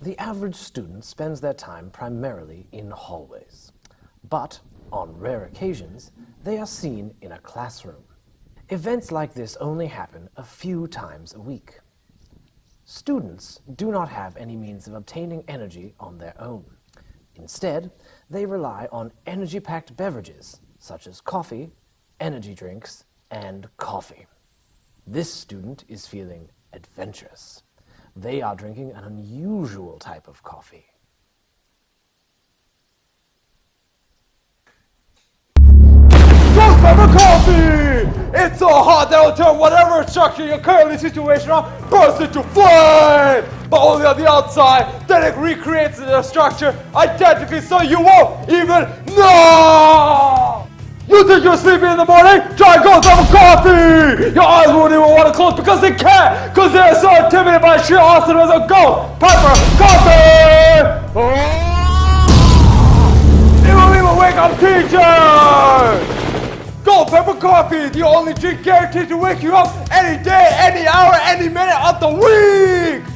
the average student spends their time primarily in hallways. But, on rare occasions, they are seen in a classroom. Events like this only happen a few times a week. Students do not have any means of obtaining energy on their own. Instead, they rely on energy-packed beverages, such as coffee, energy drinks, and coffee. This student is feeling adventurous. They are drinking an unusual type of coffee. It's so hot that it'll turn whatever structure you're currently situation on burst into flame! But only on the outside, then it recreates the structure identically so you won't even know! You think you're sleepy in the morning? Try Ghost Pepper Coffee! Your eyes won't even want to close because they can't! Because they're so intimidated by sheer awesomeness of Ghost Pepper Coffee! Oh! It will even wake up teachers! Gold Pepper Coffee, the only drink guaranteed to wake you up any day, any hour, any minute of the week!